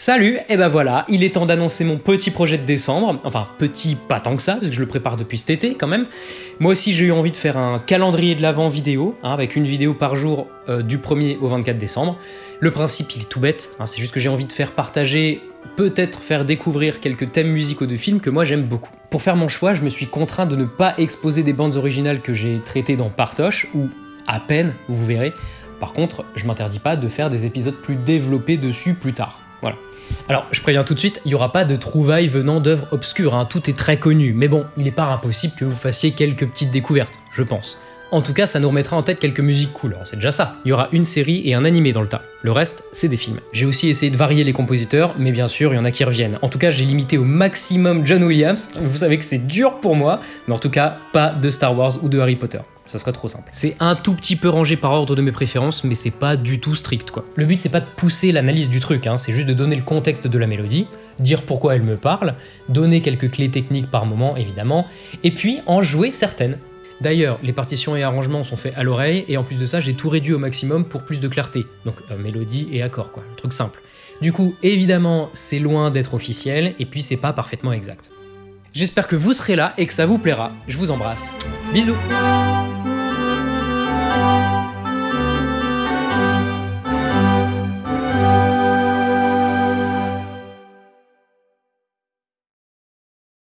Salut, et ben voilà, il est temps d'annoncer mon petit projet de décembre, enfin petit pas tant que ça, parce que je le prépare depuis cet été quand même. Moi aussi j'ai eu envie de faire un calendrier de l'avant vidéo, hein, avec une vidéo par jour euh, du 1er au 24 décembre. Le principe il est tout bête, hein, c'est juste que j'ai envie de faire partager, peut-être faire découvrir quelques thèmes musicaux de films que moi j'aime beaucoup. Pour faire mon choix, je me suis contraint de ne pas exposer des bandes originales que j'ai traitées dans Partoche, ou à peine, vous verrez. Par contre, je m'interdis pas de faire des épisodes plus développés dessus plus tard. Voilà. Alors, je préviens tout de suite, il n'y aura pas de trouvailles venant d'œuvres obscures, hein, tout est très connu, mais bon, il n'est pas impossible que vous fassiez quelques petites découvertes, je pense. En tout cas, ça nous remettra en tête quelques musiques cool, c'est déjà ça. Il y aura une série et un animé dans le tas. Le reste, c'est des films. J'ai aussi essayé de varier les compositeurs, mais bien sûr, il y en a qui reviennent. En tout cas, j'ai limité au maximum John Williams. Vous savez que c'est dur pour moi, mais en tout cas, pas de Star Wars ou de Harry Potter ça serait trop simple. C'est un tout petit peu rangé par ordre de mes préférences, mais c'est pas du tout strict quoi. Le but c'est pas de pousser l'analyse du truc, hein, c'est juste de donner le contexte de la mélodie, dire pourquoi elle me parle, donner quelques clés techniques par moment évidemment, et puis en jouer certaines. D'ailleurs, les partitions et arrangements sont faits à l'oreille, et en plus de ça, j'ai tout réduit au maximum pour plus de clarté. Donc euh, mélodie et accord quoi, le truc simple. Du coup, évidemment, c'est loin d'être officiel, et puis c'est pas parfaitement exact. J'espère que vous serez là et que ça vous plaira. Je vous embrasse. Bisous